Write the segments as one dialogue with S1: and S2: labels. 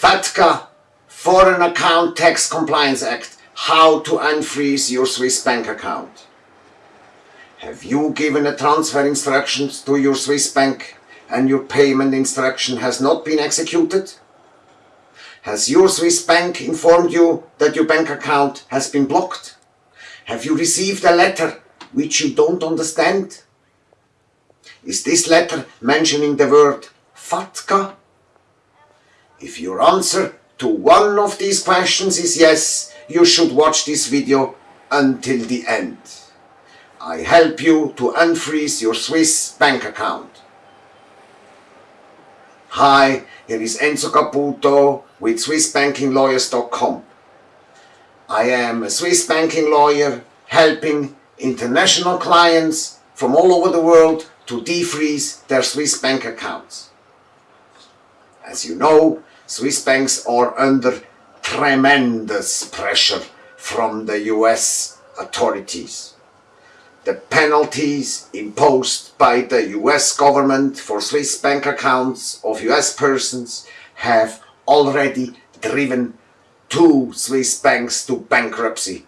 S1: FATCA, Foreign Account Tax Compliance Act, how to unfreeze your Swiss bank account. Have you given a transfer instructions to your Swiss bank and your payment instruction has not been executed? Has your Swiss bank informed you that your bank account has been blocked? Have you received a letter which you don't understand? Is this letter mentioning the word FATCA? If your answer to one of these questions is yes, you should watch this video until the end. I help you to unfreeze your Swiss bank account. Hi, here is Enzo Caputo with SwissBankingLawyers.com. I am a Swiss banking lawyer helping international clients from all over the world to defreeze their Swiss bank accounts. As you know, Swiss banks are under tremendous pressure from the US authorities. The penalties imposed by the US government for Swiss bank accounts of US persons have already driven two Swiss banks to bankruptcy.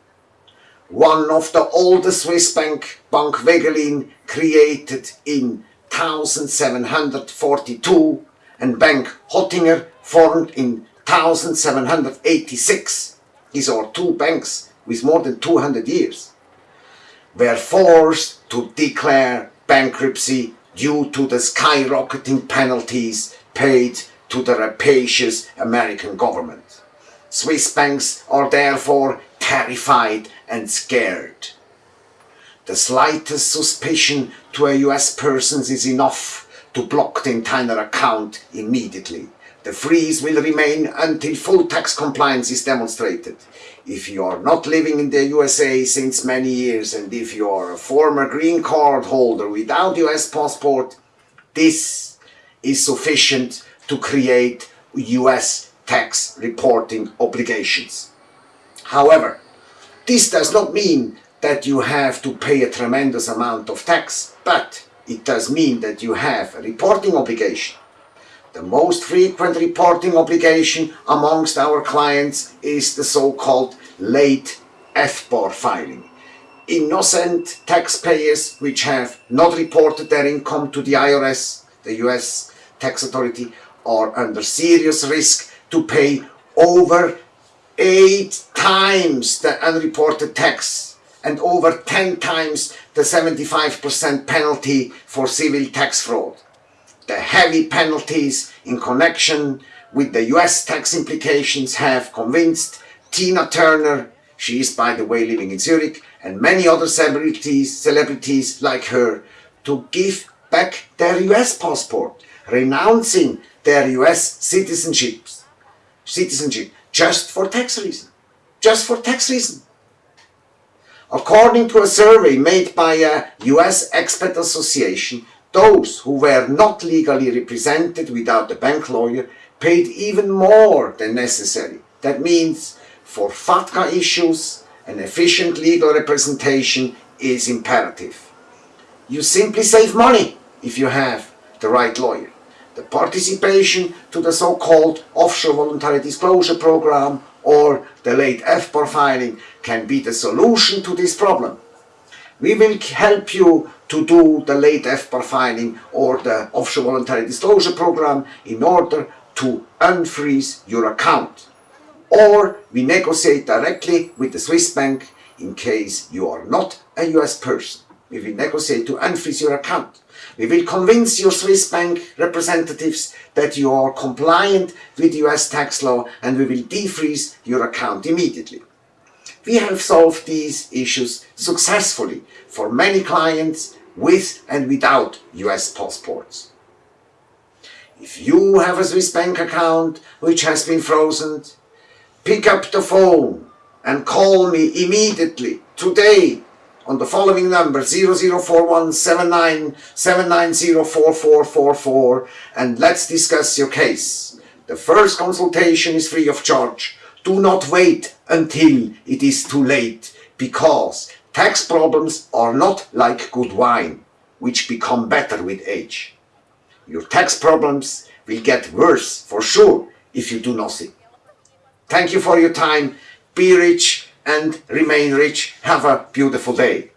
S1: One of the oldest Swiss bank, Bank Wegelin, created in 1742 and Bank Hottinger formed in 1786. These are two banks with more than 200 years. Were forced to declare bankruptcy due to the skyrocketing penalties paid to the rapacious American government. Swiss banks are therefore terrified and scared. The slightest suspicion to a US person is enough to block the entire account immediately. The freeze will remain until full tax compliance is demonstrated. If you are not living in the USA since many years and if you are a former green card holder without US passport, this is sufficient to create US tax reporting obligations. However, this does not mean that you have to pay a tremendous amount of tax, but it does mean that you have a reporting obligation. The most frequent reporting obligation amongst our clients is the so-called late FBAR filing. Innocent taxpayers which have not reported their income to the IRS, the US tax authority, are under serious risk to pay over eight times the unreported tax and over 10 times the 75% penalty for civil tax fraud the heavy penalties in connection with the US tax implications have convinced Tina Turner, she is by the way living in Zurich, and many other celebrities, celebrities like her to give back their US passport, renouncing their US citizenship, citizenship just for tax reason. Just for tax reason. According to a survey made by a US Expat Association, those who were not legally represented without a bank lawyer paid even more than necessary. That means for FATCA issues, an efficient legal representation is imperative. You simply save money if you have the right lawyer. The participation to the so-called offshore voluntary disclosure program or the late FBAR filing can be the solution to this problem. We will help you to do the late FBAR filing or the offshore voluntary disclosure program in order to unfreeze your account. Or we negotiate directly with the Swiss bank in case you are not a US person. We will negotiate to unfreeze your account. We will convince your Swiss bank representatives that you are compliant with US tax law and we will defreeze your account immediately. We have solved these issues successfully for many clients with and without US passports. If you have a Swiss bank account which has been frozen, pick up the phone and call me immediately today on the following number 0041 and let's discuss your case. The first consultation is free of charge do not wait until it is too late because tax problems are not like good wine, which become better with age. Your tax problems will get worse for sure if you do nothing. Thank you for your time. Be rich and remain rich. Have a beautiful day.